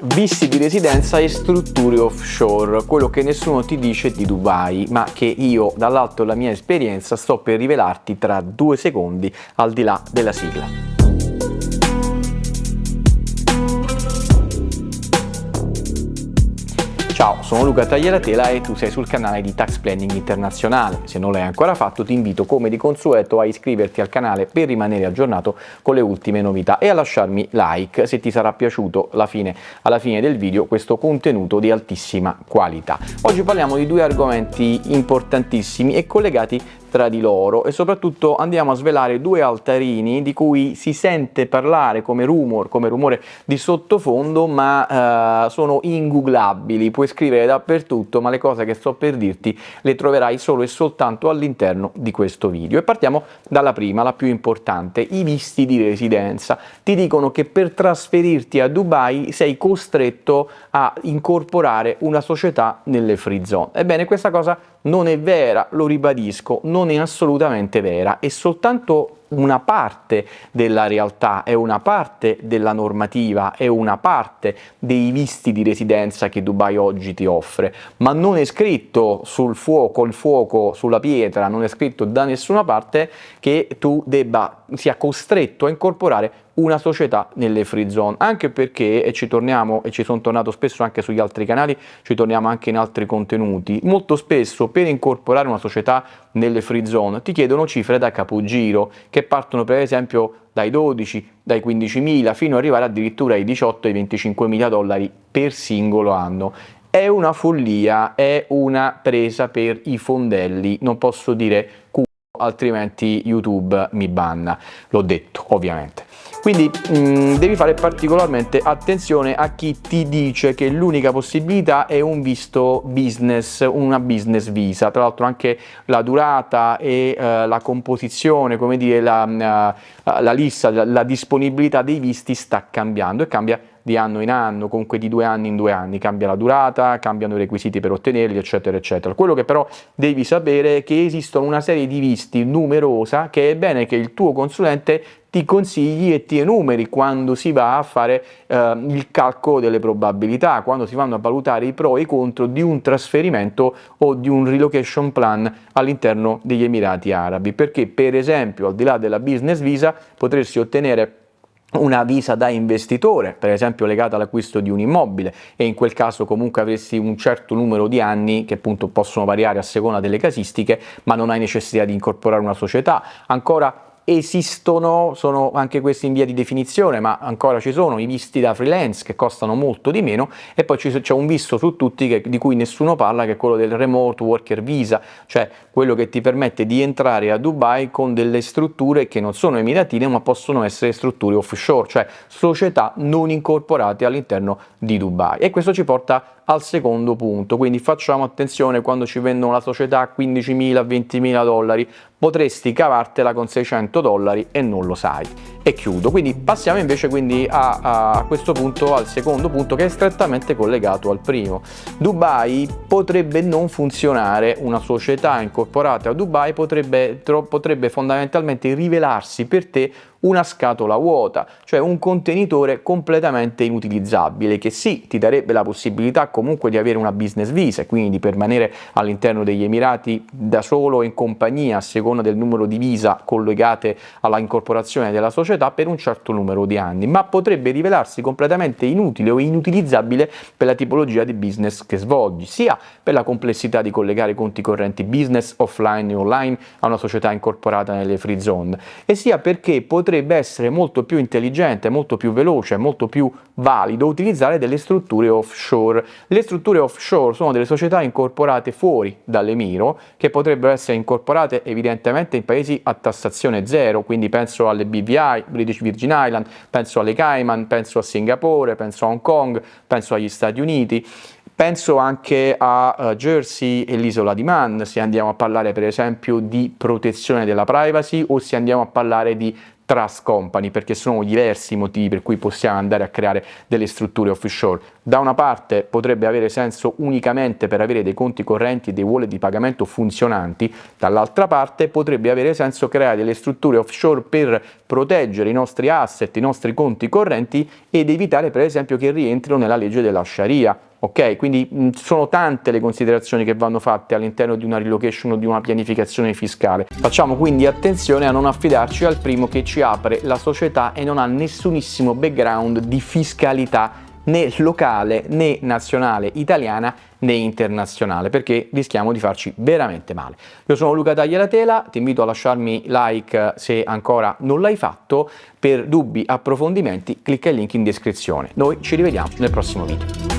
Visti di residenza e strutture offshore, quello che nessuno ti dice di Dubai, ma che io dall'alto della mia esperienza sto per rivelarti tra due secondi al di là della sigla. Ciao, sono Luca Tagliaratela e tu sei sul canale di Tax Planning Internazionale. Se non l'hai ancora fatto ti invito come di consueto a iscriverti al canale per rimanere aggiornato con le ultime novità e a lasciarmi like se ti sarà piaciuto alla fine, alla fine del video questo contenuto di altissima qualità. Oggi parliamo di due argomenti importantissimi e collegati tra di loro e soprattutto andiamo a svelare due altarini di cui si sente parlare come rumor, come rumore di sottofondo ma eh, sono ingooglabili, puoi scrivere dappertutto ma le cose che sto per dirti le troverai solo e soltanto all'interno di questo video. E partiamo dalla prima, la più importante, i visti di residenza. Ti dicono che per trasferirti a Dubai sei costretto a incorporare una società nelle free zone ebbene questa cosa non è vera, lo ribadisco, non è assolutamente vera, è soltanto una parte della realtà, è una parte della normativa, è una parte dei visti di residenza che Dubai oggi ti offre, ma non è scritto sul fuoco, il fuoco sulla pietra, non è scritto da nessuna parte che tu debba, sia costretto a incorporare una società nelle free zone, anche perché, e ci torniamo, e ci sono tornato spesso anche sugli altri canali, ci torniamo anche in altri contenuti, molto spesso per incorporare una società nelle free zone ti chiedono cifre da capogiro, che partono per esempio dai 12, dai 15.000 fino ad arrivare addirittura ai 18 ai 25.000 dollari per singolo anno. È una follia, è una presa per i fondelli, non posso dire culo, altrimenti YouTube mi banna, l'ho detto ovviamente. Quindi mh, mm, devi fare particolarmente attenzione a chi ti dice che l'unica possibilità è un visto business, una business visa. Tra l'altro anche la durata e uh, la composizione, come dire, la, uh, la lista, la, la disponibilità dei visti sta cambiando e cambia di anno in anno, comunque di due anni in due anni, cambia la durata, cambiano i requisiti per ottenerli, eccetera, eccetera. Quello che però devi sapere è che esistono una serie di visti numerosa che è bene che il tuo consulente ti consigli e ti enumeri quando si va a fare eh, il calcolo delle probabilità, quando si vanno a valutare i pro e i contro di un trasferimento o di un relocation plan all'interno degli Emirati Arabi, perché per esempio al di là della business visa potresti ottenere una visa da investitore, per esempio legata all'acquisto di un immobile e in quel caso comunque avresti un certo numero di anni che appunto possono variare a seconda delle casistiche, ma non hai necessità di incorporare una società. Ancora esistono, sono anche questi in via di definizione, ma ancora ci sono i visti da freelance che costano molto di meno e poi c'è un visto su tutti che, di cui nessuno parla che è quello del remote worker visa, cioè quello che ti permette di entrare a Dubai con delle strutture che non sono emiratine ma possono essere strutture offshore, cioè società non incorporate all'interno di Dubai. E questo ci porta al secondo punto, quindi facciamo attenzione quando ci vendono la società a 15.000, 20.000 dollari, potresti cavartela con 600 dollari e non lo sai. E chiudo, quindi passiamo invece quindi a, a questo punto al secondo punto che è strettamente collegato al primo. Dubai potrebbe non funzionare, una società incorporata a Dubai potrebbe, potrebbe fondamentalmente rivelarsi per te una scatola vuota, cioè un contenitore completamente inutilizzabile che sì, ti darebbe la possibilità comunque di avere una business visa quindi di permanere all'interno degli Emirati da solo in compagnia a seconda del numero di visa collegate alla incorporazione della società per un certo numero di anni, ma potrebbe rivelarsi completamente inutile o inutilizzabile per la tipologia di business che svolgi, sia per la complessità di collegare conti correnti business offline e online a una società incorporata nelle free zone, e sia perché potrebbe essere molto più intelligente, molto più veloce, molto più valido utilizzare delle strutture offshore. Le strutture offshore sono delle società incorporate fuori dall'Emiro che potrebbero essere incorporate evidentemente in paesi a tassazione zero, quindi penso alle BVI, British Virgin Island, penso alle Cayman, penso a Singapore, penso a Hong Kong, penso agli Stati Uniti. Penso anche a uh, Jersey e l'isola di Man, se andiamo a parlare per esempio di protezione della privacy o se andiamo a parlare di trust company perché sono diversi i motivi per cui possiamo andare a creare delle strutture offshore. Da una parte potrebbe avere senso unicamente per avere dei conti correnti e dei wallet di pagamento funzionanti, dall'altra parte potrebbe avere senso creare delle strutture offshore per proteggere i nostri asset, i nostri conti correnti ed evitare per esempio che rientrino nella legge della Sharia Ok, quindi mh, sono tante le considerazioni che vanno fatte all'interno di una relocation o di una pianificazione fiscale. Facciamo quindi attenzione a non affidarci al primo che ci apre la società e non ha nessunissimo background di fiscalità né locale né nazionale italiana né internazionale perché rischiamo di farci veramente male. Io sono Luca Tagliatela, ti invito a lasciarmi like se ancora non l'hai fatto, per dubbi approfondimenti clicca il link in descrizione. Noi ci rivediamo nel prossimo video.